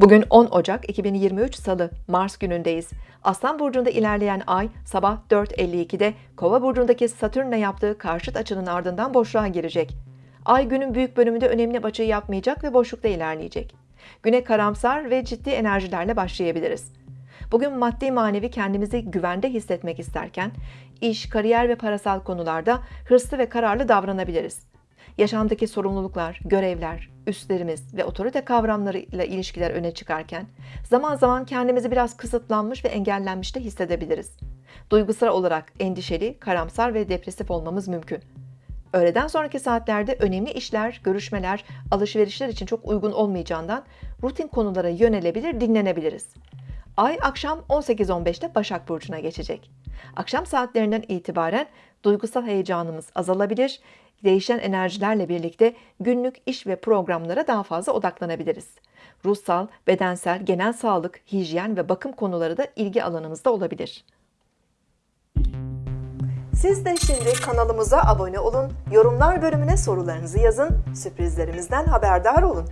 Bugün 10 Ocak 2023 Salı, Mars günündeyiz. Aslan Burcu'nda ilerleyen ay sabah 4.52'de Kova Burcu'ndaki Satürn'le yaptığı karşıt açının ardından boşluğa girecek. Ay günün büyük bölümünde önemli açıyı yapmayacak ve boşlukta ilerleyecek. Güne karamsar ve ciddi enerjilerle başlayabiliriz. Bugün maddi manevi kendimizi güvende hissetmek isterken, iş, kariyer ve parasal konularda hırslı ve kararlı davranabiliriz. Yaşamdaki sorumluluklar, görevler, üstlerimiz ve otorite kavramlarıyla ilişkiler öne çıkarken, zaman zaman kendimizi biraz kısıtlanmış ve engellenmiş de hissedebiliriz. Duygusal olarak endişeli, karamsar ve depresif olmamız mümkün. Öğleden sonraki saatlerde önemli işler, görüşmeler, alışverişler için çok uygun olmayacağından rutin konulara yönelebilir, dinlenebiliriz. Ay akşam 18.15'te Başak Burcu'na geçecek. Akşam saatlerinden itibaren duygusal heyecanımız azalabilir, değişen enerjilerle birlikte günlük iş ve programlara daha fazla odaklanabiliriz. Ruhsal, bedensel, genel sağlık, hijyen ve bakım konuları da ilgi alanımızda olabilir. Siz de şimdi kanalımıza abone olun, yorumlar bölümüne sorularınızı yazın, sürprizlerimizden haberdar olun.